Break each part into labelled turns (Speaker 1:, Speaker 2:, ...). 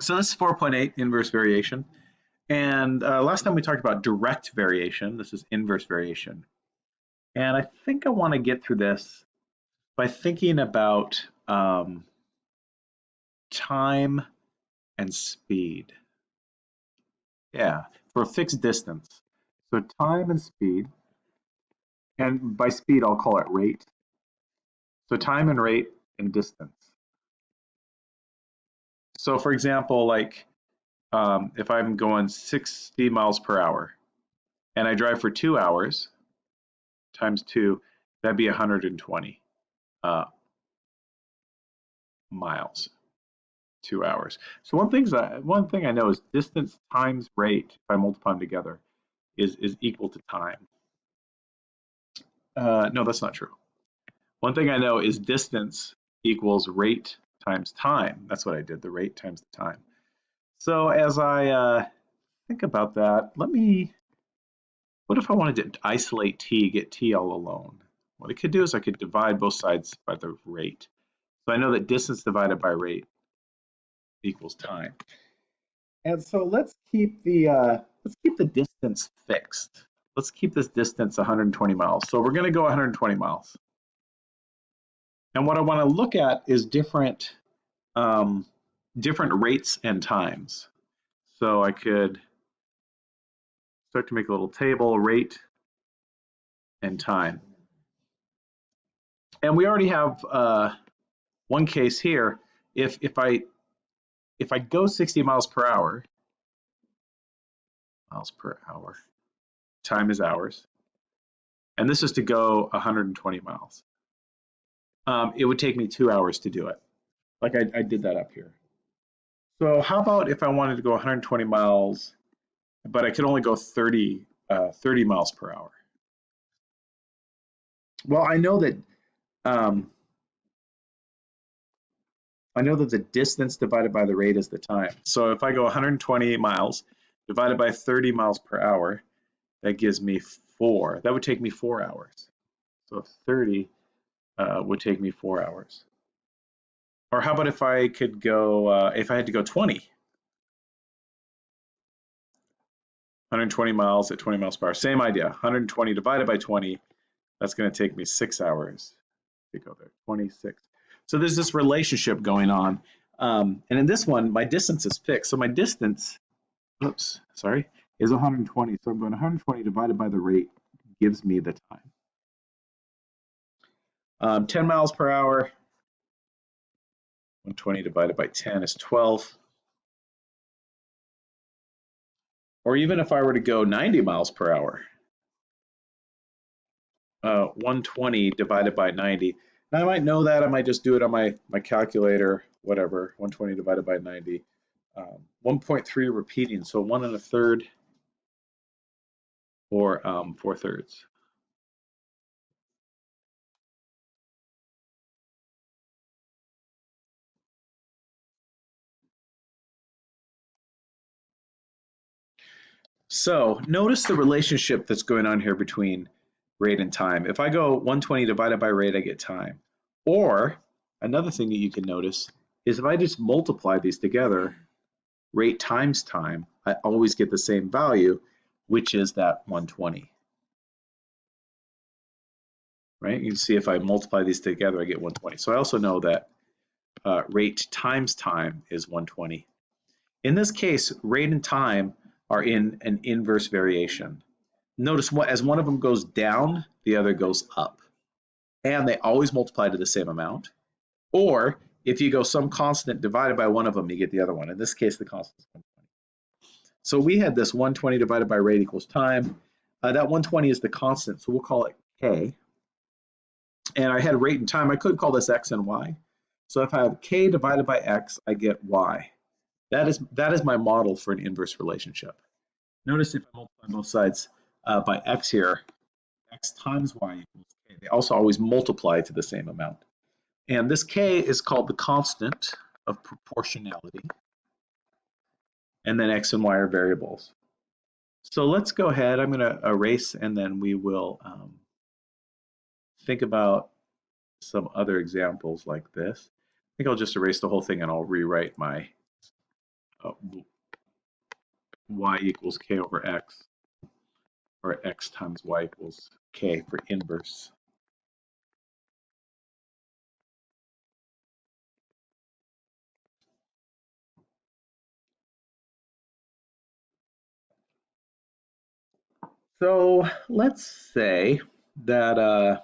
Speaker 1: So this is 4.8 inverse variation. And uh, last time we talked about direct variation. This is inverse variation. And I think I want to get through this by thinking about um, time and speed. Yeah, for a fixed distance. So time and speed, and by speed I'll call it rate. So time and rate and distance. So for example, like um, if I'm going 60 miles per hour and I drive for two hours times two, that'd be 120 uh, miles, two hours. So one thing's one thing I know is distance times rate, if I multiply them together, is, is equal to time. Uh, no, that's not true. One thing I know is distance equals rate times time. That's what I did, the rate times the time. So as I uh, think about that, let me, what if I wanted to isolate t, get t all alone? What I could do is I could divide both sides by the rate. So I know that distance divided by rate equals time. And so let's keep the uh, let's keep the distance fixed. Let's keep this distance 120 miles. So we're going to go 120 miles. And what I want to look at is different um, different rates and times. So I could start to make a little table, rate and time. And we already have uh, one case here. If if I if I go 60 miles per hour, miles per hour, time is hours, and this is to go 120 miles. Um, it would take me two hours to do it. Like I, I did that up here. So how about if I wanted to go 120 miles, but I could only go 30, uh, 30 miles per hour? Well, I know that um, I know that the distance divided by the rate is the time. So if I go 120 miles divided by 30 miles per hour, that gives me four. That would take me four hours. So 30 uh, would take me four hours. Or how about if I could go, uh, if I had to go 20? 120 miles at 20 miles per hour. Same idea. 120 divided by 20, that's going to take me six hours to go there. 26. So there's this relationship going on. Um, and in this one, my distance is fixed. So my distance, oops, sorry, is 120. So I'm going 120 divided by the rate gives me the time. Um, 10 miles per hour, 120 divided by 10 is 12. Or even if I were to go 90 miles per hour, uh, 120 divided by 90. Now I might know that, I might just do it on my, my calculator, whatever, 120 divided by 90. Um, 1.3 repeating, so one and a third or um, four thirds. So notice the relationship that's going on here between rate and time. If I go 120 divided by rate, I get time. Or another thing that you can notice is if I just multiply these together, rate times time, I always get the same value, which is that 120. Right? You can see if I multiply these together, I get 120. So I also know that uh, rate times time is 120. In this case, rate and time are in an inverse variation. Notice what as one of them goes down, the other goes up. And they always multiply to the same amount. Or if you go some constant divided by one of them, you get the other one. In this case, the constant is 120. So we had this 120 divided by rate equals time. Uh, that 120 is the constant, so we'll call it k. And I had rate and time. I could call this x and y. So if I have k divided by x, I get y. That is, that is my model for an inverse relationship. Notice if I multiply both sides uh, by x here, x times y equals k. They also always multiply to the same amount. And this k is called the constant of proportionality. And then x and y are variables. So let's go ahead. I'm going to erase and then we will um, think about some other examples like this. I think I'll just erase the whole thing and I'll rewrite my uh, y equals k over x, or x times y equals k for inverse. So let's say that uh,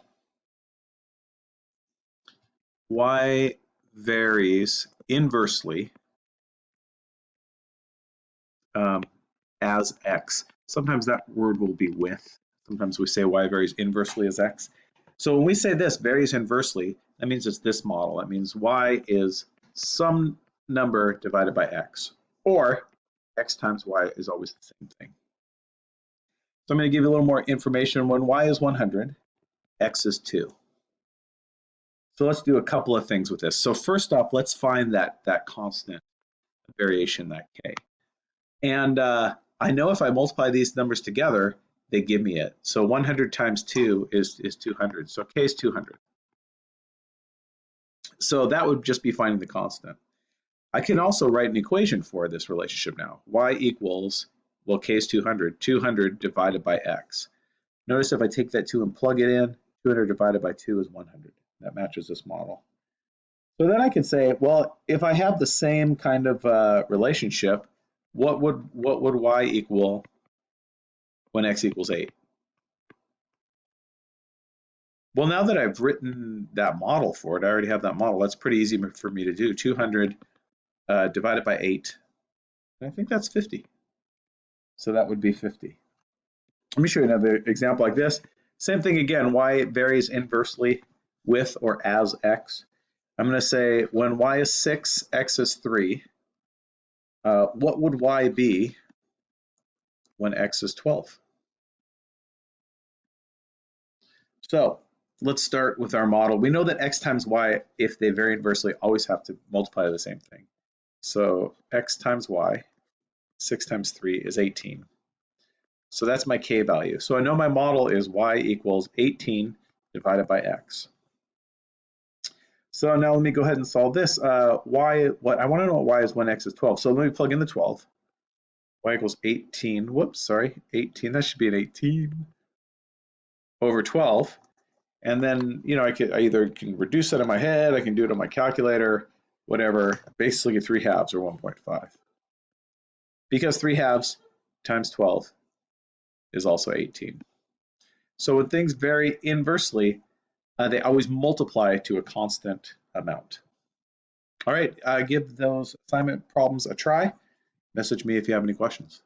Speaker 1: y varies inversely um, as x. Sometimes that word will be with. Sometimes we say y varies inversely as x. So when we say this varies inversely, that means it's this model. That means y is some number divided by x, or x times y is always the same thing. So I'm going to give you a little more information. When y is 100, x is 2. So let's do a couple of things with this. So first off, let's find that, that constant variation, that k. And uh, I know if I multiply these numbers together, they give me it. So 100 times 2 is, is 200. So k is 200. So that would just be finding the constant. I can also write an equation for this relationship now. y equals, well, k is 200, 200 divided by x. Notice if I take that 2 and plug it in, 200 divided by 2 is 100 that matches this model. So then I can say, well, if I have the same kind of uh, relationship, what would what would y equal when x equals 8? Well, now that I've written that model for it, I already have that model. That's pretty easy for me to do. 200 uh, divided by 8, I think that's 50. So that would be 50. Let me show you another example like this. Same thing again, y varies inversely with or as x. I'm going to say when y is 6, x is 3. Uh, what would y be when x is 12? So let's start with our model. We know that x times y, if they vary inversely, always have to multiply the same thing. So x times y, 6 times 3 is 18. So that's my k value. So I know my model is y equals 18 divided by x. So now let me go ahead and solve this. Uh, y, what I want to know what y is when x is 12. So let me plug in the 12. y equals 18. Whoops, sorry, 18. That should be an 18 over 12. And then, you know, I could I either can reduce that in my head, I can do it on my calculator, whatever. Basically, 3 halves or 1.5. Because 3 halves times 12 is also 18. So when things vary inversely, uh, they always multiply to a constant amount. All right, uh, give those assignment problems a try. Message me if you have any questions.